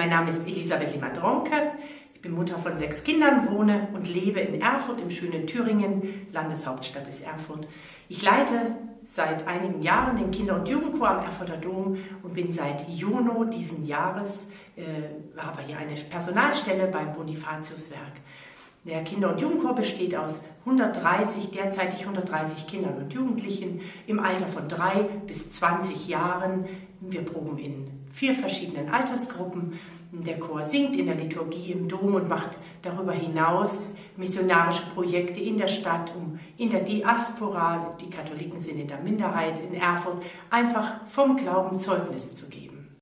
Mein Name ist Elisabeth Limadronke. Ich bin Mutter von sechs Kindern, wohne und lebe in Erfurt im schönen Thüringen. Landeshauptstadt ist Erfurt. Ich leite seit einigen Jahren den Kinder- und Jugendchor am Erfurter Dom und bin seit Juni diesen Jahres, äh, habe hier eine Personalstelle beim Bonifatiuswerk. Der Kinder- und Jugendchor besteht aus 130, derzeitig 130 Kindern und Jugendlichen im Alter von drei bis 20 Jahren. Wir proben in vier verschiedenen Altersgruppen. Der Chor singt in der Liturgie im Dom und macht darüber hinaus missionarische Projekte in der Stadt, um in der Diaspora, die Katholiken sind in der Minderheit in Erfurt, einfach vom Glauben Zeugnis zu geben.